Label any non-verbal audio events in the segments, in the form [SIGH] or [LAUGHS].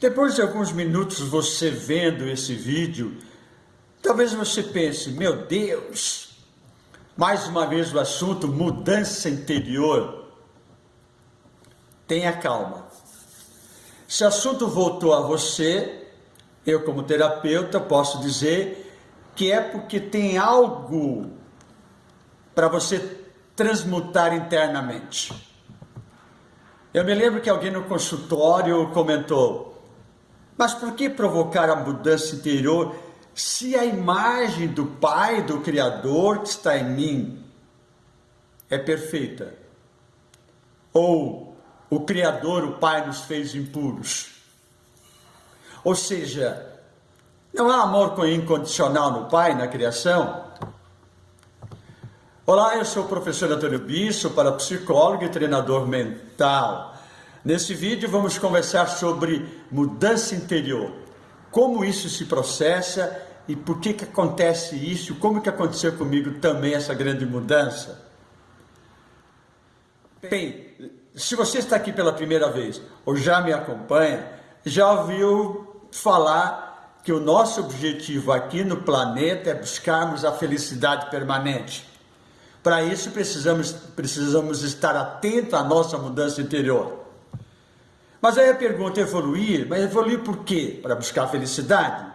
Depois de alguns minutos você vendo esse vídeo, talvez você pense, meu Deus, mais uma vez o assunto mudança interior. Tenha calma. Se o assunto voltou a você, eu como terapeuta posso dizer que é porque tem algo para você transmutar internamente. Eu me lembro que alguém no consultório comentou, mas por que provocar a mudança interior se a imagem do Pai, do Criador que está em mim é perfeita? Ou o Criador, o Pai, nos fez impuros? Ou seja, não há amor incondicional no Pai, na criação? Olá, eu sou o professor Antônio Bisso, parapsicólogo e treinador mental. Nesse vídeo vamos conversar sobre mudança interior, como isso se processa e por que que acontece isso, como que aconteceu comigo também essa grande mudança. Bem, se você está aqui pela primeira vez ou já me acompanha, já ouviu falar que o nosso objetivo aqui no planeta é buscarmos a felicidade permanente. Para isso precisamos, precisamos estar atentos à nossa mudança interior. Mas aí a pergunta é evoluir, mas evoluir por quê? Para buscar felicidade?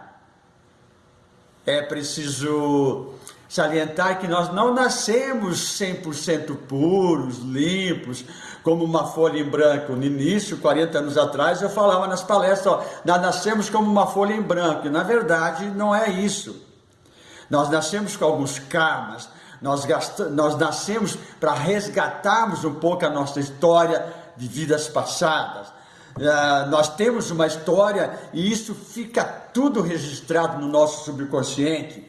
É preciso salientar que nós não nascemos 100% puros, limpos, como uma folha em branco. No início, 40 anos atrás, eu falava nas palestras, ó, nós nascemos como uma folha em branco. E, na verdade, não é isso. Nós nascemos com alguns karmas, nós, gastamos, nós nascemos para resgatarmos um pouco a nossa história de vidas passadas Uh, nós temos uma história e isso fica tudo registrado no nosso subconsciente.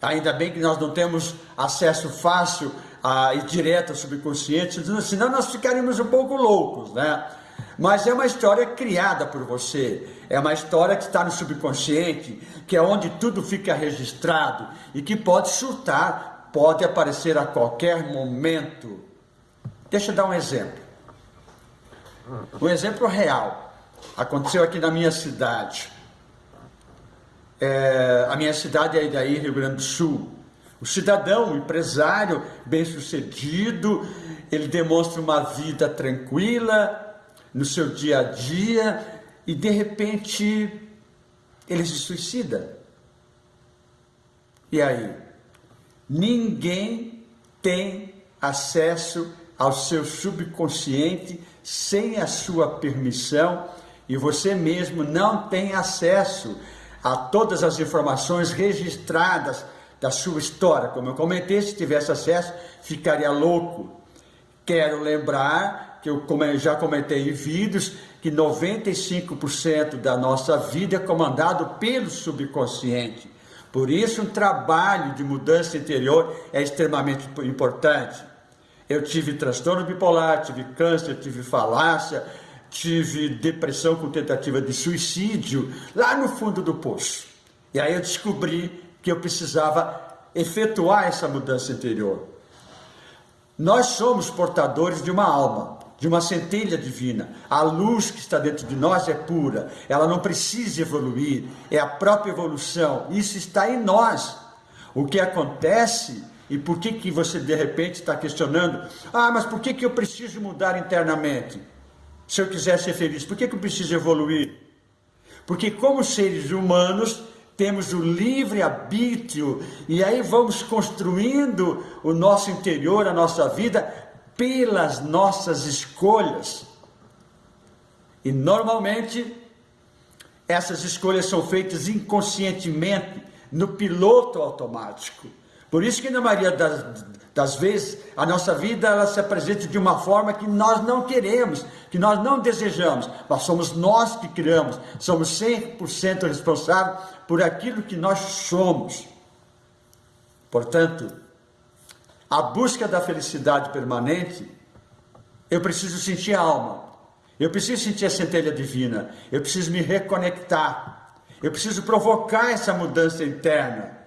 Ainda bem que nós não temos acesso fácil uh, e direto ao subconsciente, senão nós ficaríamos um pouco loucos, né? Mas é uma história criada por você, é uma história que está no subconsciente, que é onde tudo fica registrado e que pode surtar, pode aparecer a qualquer momento. Deixa eu dar um exemplo. Um exemplo real. Aconteceu aqui na minha cidade. É, a minha cidade é daí, Rio Grande do Sul. O cidadão, o empresário bem sucedido, ele demonstra uma vida tranquila no seu dia a dia e de repente ele se suicida. E aí? Ninguém tem acesso ao seu subconsciente sem a sua permissão e você mesmo não tem acesso a todas as informações registradas da sua história. Como eu comentei, se tivesse acesso, ficaria louco. Quero lembrar que eu já comentei em vídeos que 95% da nossa vida é comandado pelo subconsciente. Por isso, um trabalho de mudança interior é extremamente importante. Eu tive transtorno bipolar, tive câncer, tive falácia, tive depressão com tentativa de suicídio, lá no fundo do poço. E aí eu descobri que eu precisava efetuar essa mudança interior. Nós somos portadores de uma alma, de uma centelha divina. A luz que está dentro de nós é pura, ela não precisa evoluir, é a própria evolução. Isso está em nós. O que acontece e por que, que você de repente está questionando? Ah, mas por que, que eu preciso mudar internamente? Se eu quiser ser feliz, por que, que eu preciso evoluir? Porque como seres humanos temos o livre arbítrio e aí vamos construindo o nosso interior, a nossa vida pelas nossas escolhas. E normalmente essas escolhas são feitas inconscientemente no piloto automático. Por isso que na maioria das, das vezes a nossa vida ela se apresenta de uma forma que nós não queremos, que nós não desejamos, mas somos nós que criamos, somos 100% responsáveis por aquilo que nós somos. Portanto, a busca da felicidade permanente, eu preciso sentir a alma, eu preciso sentir a centelha divina, eu preciso me reconectar, eu preciso provocar essa mudança interna.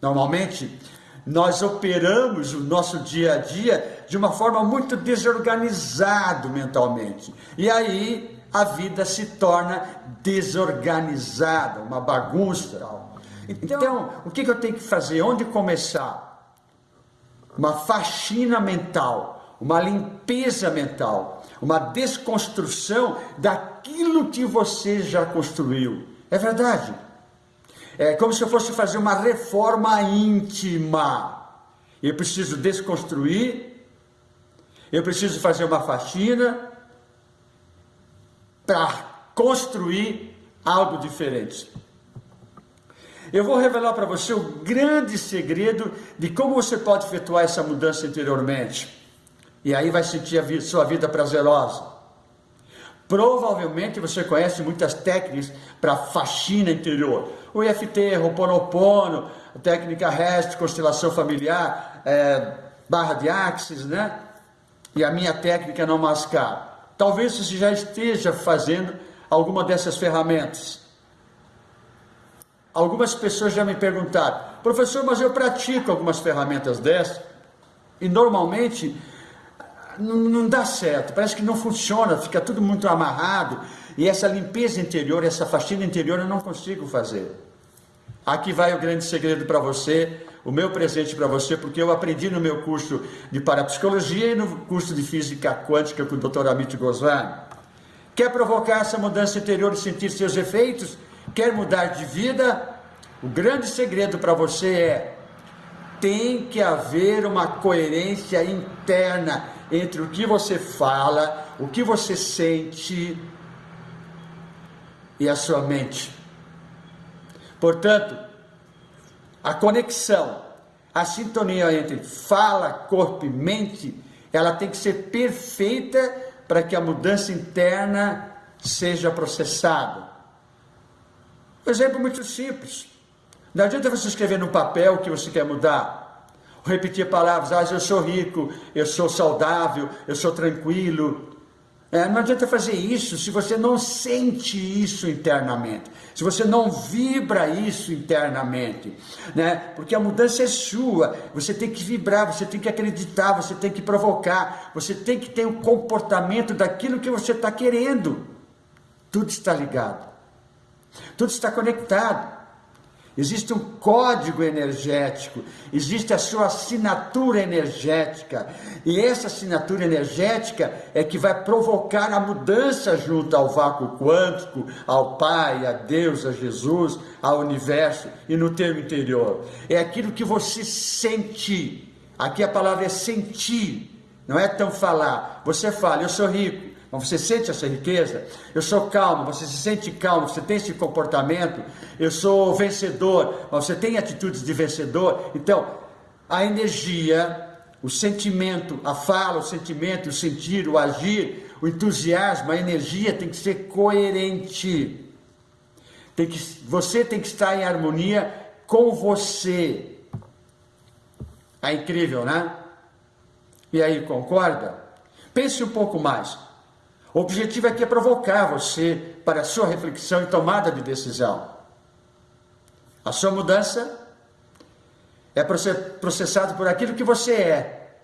Normalmente, nós operamos o nosso dia a dia de uma forma muito desorganizado mentalmente. E aí a vida se torna desorganizada, uma bagunça. Então, o que eu tenho que fazer? Onde começar? Uma faxina mental, uma limpeza mental, uma desconstrução daquilo que você já construiu. É verdade. É como se eu fosse fazer uma reforma íntima. Eu preciso desconstruir, eu preciso fazer uma faxina para construir algo diferente. Eu vou revelar para você o grande segredo de como você pode efetuar essa mudança interiormente. E aí vai sentir a sua vida prazerosa. Provavelmente você conhece muitas técnicas para faxina interior. O IFT, Roponopono, técnica REST, constelação familiar, é, barra de axis, né? E a minha técnica não mascar. Talvez você já esteja fazendo alguma dessas ferramentas. Algumas pessoas já me perguntaram, professor, mas eu pratico algumas ferramentas dessas e normalmente não, não dá certo, parece que não funciona, fica tudo muito amarrado e essa limpeza interior, essa faxina interior eu não consigo fazer. Aqui vai o grande segredo para você, o meu presente para você, porque eu aprendi no meu curso de parapsicologia e no curso de física quântica com o Dr. Amit Goswami. Quer provocar essa mudança interior e sentir seus efeitos? Quer mudar de vida? O grande segredo para você é tem que haver uma coerência interna entre o que você fala, o que você sente e a sua mente. Portanto, a conexão, a sintonia entre fala, corpo e mente, ela tem que ser perfeita para que a mudança interna seja processada. Um exemplo muito simples. Não adianta você escrever no papel que você quer mudar repetir palavras, ah, eu sou rico, eu sou saudável, eu sou tranquilo, é, não adianta fazer isso se você não sente isso internamente, se você não vibra isso internamente, né? Porque a mudança é sua, você tem que vibrar, você tem que acreditar, você tem que provocar, você tem que ter o um comportamento daquilo que você está querendo. Tudo está ligado, tudo está conectado. Existe um código energético, existe a sua assinatura energética, e essa assinatura energética é que vai provocar a mudança junto ao vácuo quântico, ao Pai, a Deus, a Jesus, ao universo e no teu interior. É aquilo que você sente. Aqui a palavra é sentir, não é tão falar. Você fala, eu sou rico, você sente essa riqueza? Eu sou calmo, você se sente calmo, você tem esse comportamento. Eu sou vencedor, você tem atitudes de vencedor. Então, a energia, o sentimento, a fala, o sentimento, o sentir, o agir, o entusiasmo, a energia tem que ser coerente. Tem que, você tem que estar em harmonia com você. É incrível, né? E aí, concorda? Pense um pouco mais. O objetivo aqui é provocar você para a sua reflexão e tomada de decisão. A sua mudança é processado por aquilo que você é.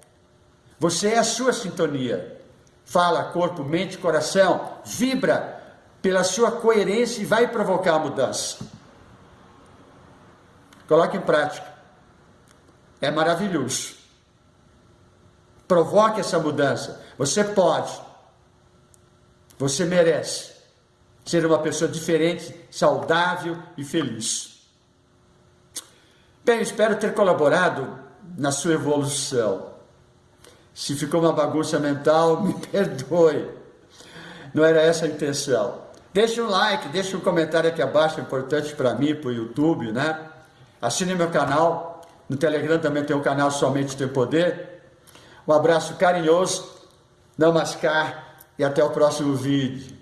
Você é a sua sintonia. Fala, corpo, mente, coração, vibra pela sua coerência e vai provocar a mudança. Coloque em prática. É maravilhoso. Provoque essa mudança. Você pode. Você merece ser uma pessoa diferente, saudável e feliz. Bem, espero ter colaborado na sua evolução. Se ficou uma bagunça mental, [LAUGHS] me perdoe. Não era essa a intenção. Deixe um like, deixe um comentário aqui abaixo, é importante para mim, para o YouTube, né? Assine meu canal. No Telegram também tem um canal Somente Tem Poder. Um abraço carinhoso. Namaskar e até o próximo vídeo.